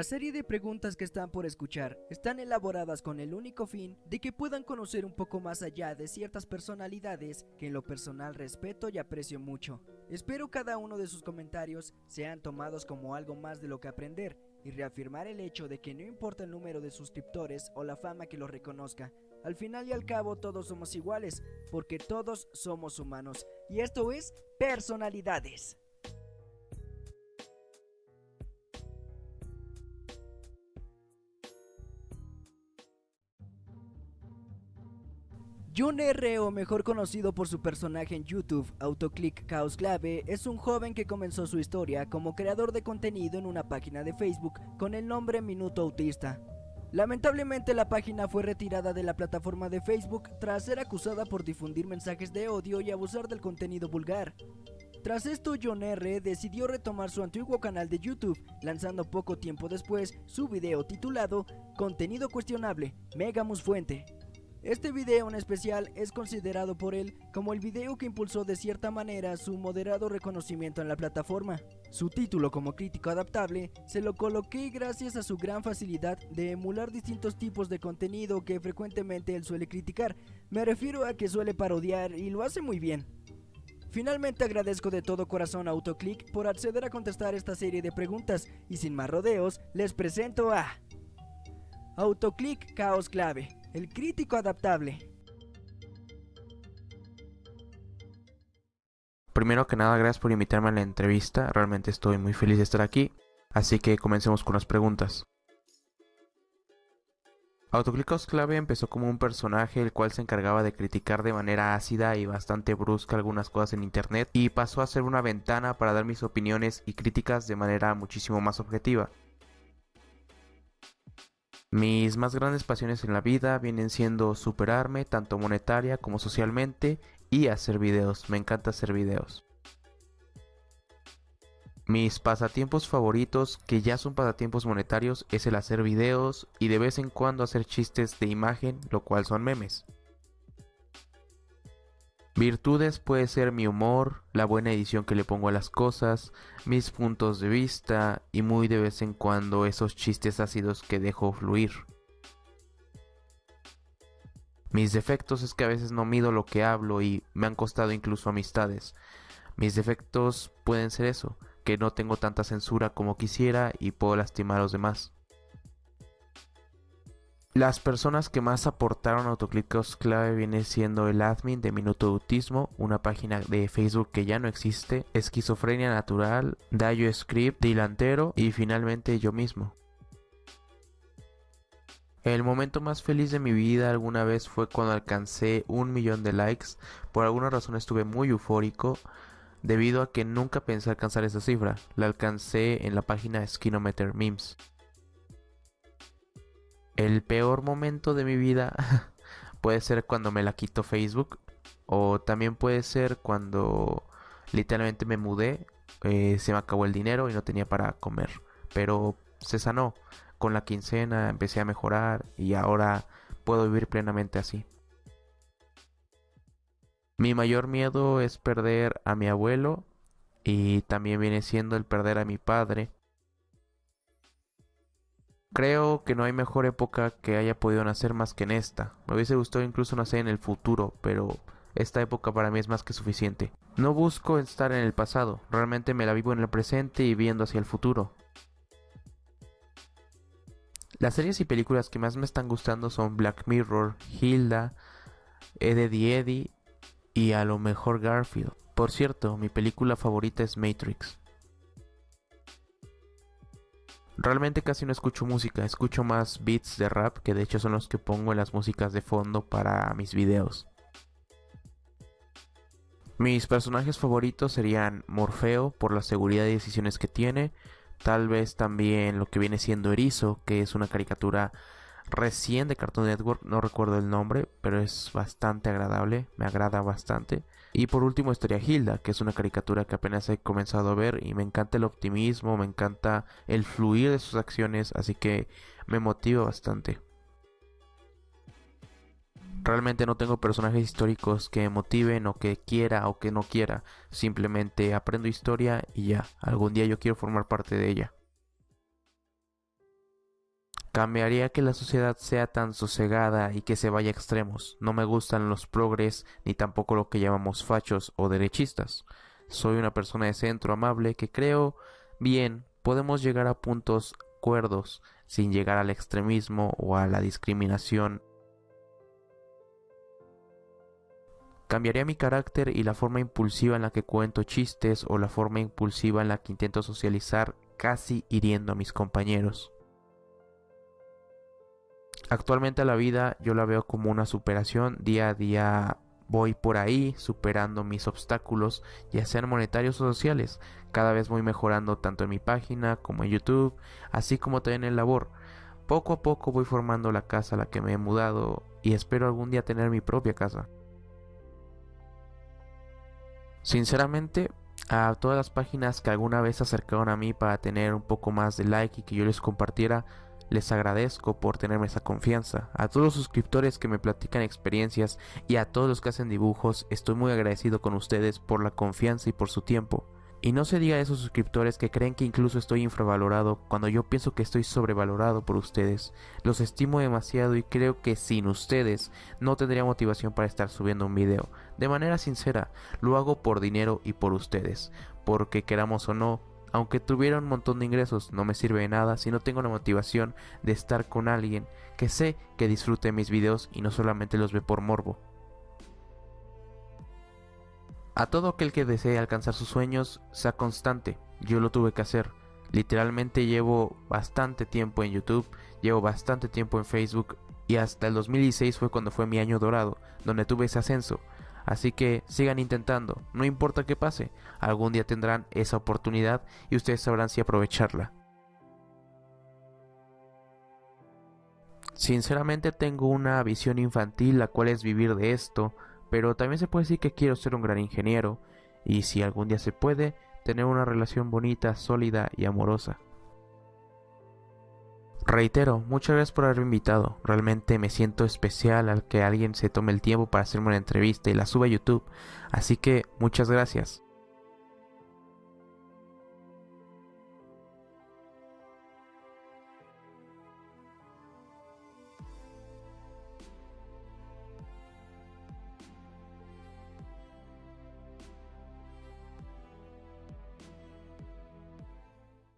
La serie de preguntas que están por escuchar están elaboradas con el único fin de que puedan conocer un poco más allá de ciertas personalidades que en lo personal respeto y aprecio mucho. Espero cada uno de sus comentarios sean tomados como algo más de lo que aprender y reafirmar el hecho de que no importa el número de suscriptores o la fama que los reconozca, al final y al cabo todos somos iguales, porque todos somos humanos. Y esto es personalidades. Jun R, o mejor conocido por su personaje en YouTube, Autoclick Chaos Clave, es un joven que comenzó su historia como creador de contenido en una página de Facebook con el nombre Minuto Autista. Lamentablemente la página fue retirada de la plataforma de Facebook tras ser acusada por difundir mensajes de odio y abusar del contenido vulgar. Tras esto, John R. decidió retomar su antiguo canal de YouTube, lanzando poco tiempo después su video titulado Contenido cuestionable, Megamus Fuente. Este video en especial es considerado por él como el video que impulsó de cierta manera su moderado reconocimiento en la plataforma. Su título como crítico adaptable se lo coloqué gracias a su gran facilidad de emular distintos tipos de contenido que frecuentemente él suele criticar. Me refiero a que suele parodiar y lo hace muy bien. Finalmente agradezco de todo corazón a Autoclick por acceder a contestar esta serie de preguntas y sin más rodeos les presento a Autoclick Caos Clave el crítico adaptable. Primero que nada, gracias por invitarme a la entrevista. Realmente estoy muy feliz de estar aquí. Así que comencemos con las preguntas. Autoclicos Clave empezó como un personaje el cual se encargaba de criticar de manera ácida y bastante brusca algunas cosas en internet y pasó a ser una ventana para dar mis opiniones y críticas de manera muchísimo más objetiva. Mis más grandes pasiones en la vida vienen siendo superarme tanto monetaria como socialmente y hacer videos. Me encanta hacer videos. Mis pasatiempos favoritos, que ya son pasatiempos monetarios, es el hacer videos y de vez en cuando hacer chistes de imagen, lo cual son memes. Virtudes puede ser mi humor, la buena edición que le pongo a las cosas, mis puntos de vista y muy de vez en cuando esos chistes ácidos que dejo fluir. Mis defectos es que a veces no mido lo que hablo y me han costado incluso amistades. Mis defectos pueden ser eso, que no tengo tanta censura como quisiera y puedo lastimar a los demás. Las personas que más aportaron autoclicos clave viene siendo el admin de Minuto Autismo, una página de Facebook que ya no existe, Esquizofrenia Natural, Dayo Script, Dilantero y finalmente yo mismo. El momento más feliz de mi vida alguna vez fue cuando alcancé un millón de likes. Por alguna razón estuve muy eufórico debido a que nunca pensé alcanzar esa cifra. La alcancé en la página Skinometer Memes. El peor momento de mi vida puede ser cuando me la quito Facebook o también puede ser cuando literalmente me mudé, eh, se me acabó el dinero y no tenía para comer. Pero se sanó. Con la quincena empecé a mejorar y ahora puedo vivir plenamente así. Mi mayor miedo es perder a mi abuelo y también viene siendo el perder a mi padre Creo que no hay mejor época que haya podido nacer más que en esta. Me hubiese gustado incluso nacer en el futuro, pero esta época para mí es más que suficiente. No busco estar en el pasado, realmente me la vivo en el presente y viendo hacia el futuro. Las series y películas que más me están gustando son Black Mirror, Hilda, Eddie Eddie y a lo mejor Garfield. Por cierto, mi película favorita es Matrix. Realmente casi no escucho música, escucho más beats de rap, que de hecho son los que pongo en las músicas de fondo para mis videos. Mis personajes favoritos serían Morfeo por la seguridad y decisiones que tiene, tal vez también lo que viene siendo Erizo, que es una caricatura recién de Cartoon Network, no recuerdo el nombre, pero es bastante agradable, me agrada bastante. Y por último estaría Hilda, que es una caricatura que apenas he comenzado a ver y me encanta el optimismo, me encanta el fluir de sus acciones, así que me motiva bastante. Realmente no tengo personajes históricos que motiven o que quiera o que no quiera, simplemente aprendo historia y ya, algún día yo quiero formar parte de ella. Cambiaría que la sociedad sea tan sosegada y que se vaya a extremos. No me gustan los progres ni tampoco lo que llamamos fachos o derechistas. Soy una persona de centro amable que creo bien podemos llegar a puntos cuerdos sin llegar al extremismo o a la discriminación. Cambiaría mi carácter y la forma impulsiva en la que cuento chistes o la forma impulsiva en la que intento socializar casi hiriendo a mis compañeros. Actualmente la vida yo la veo como una superación, día a día voy por ahí superando mis obstáculos, ya sean monetarios o sociales. Cada vez voy mejorando tanto en mi página como en YouTube, así como también en labor. Poco a poco voy formando la casa a la que me he mudado y espero algún día tener mi propia casa. Sinceramente, a todas las páginas que alguna vez se acercaron a mí para tener un poco más de like y que yo les compartiera, les agradezco por tenerme esa confianza. A todos los suscriptores que me platican experiencias y a todos los que hacen dibujos, estoy muy agradecido con ustedes por la confianza y por su tiempo. Y no se diga a esos suscriptores que creen que incluso estoy infravalorado cuando yo pienso que estoy sobrevalorado por ustedes. Los estimo demasiado y creo que sin ustedes no tendría motivación para estar subiendo un video. De manera sincera, lo hago por dinero y por ustedes. Porque queramos o no, aunque tuviera un montón de ingresos, no me sirve de nada si no tengo la motivación de estar con alguien que sé que disfrute mis videos y no solamente los ve por morbo. A todo aquel que desee alcanzar sus sueños, sea constante. Yo lo tuve que hacer. Literalmente llevo bastante tiempo en YouTube, llevo bastante tiempo en Facebook y hasta el 2016 fue cuando fue mi año dorado, donde tuve ese ascenso. Así que sigan intentando, no importa qué pase, algún día tendrán esa oportunidad y ustedes sabrán si aprovecharla. Sinceramente tengo una visión infantil la cual es vivir de esto, pero también se puede decir que quiero ser un gran ingeniero y si algún día se puede, tener una relación bonita, sólida y amorosa. Reitero, muchas gracias por haberme invitado. Realmente me siento especial al que alguien se tome el tiempo para hacerme una entrevista y la suba a YouTube. Así que muchas gracias.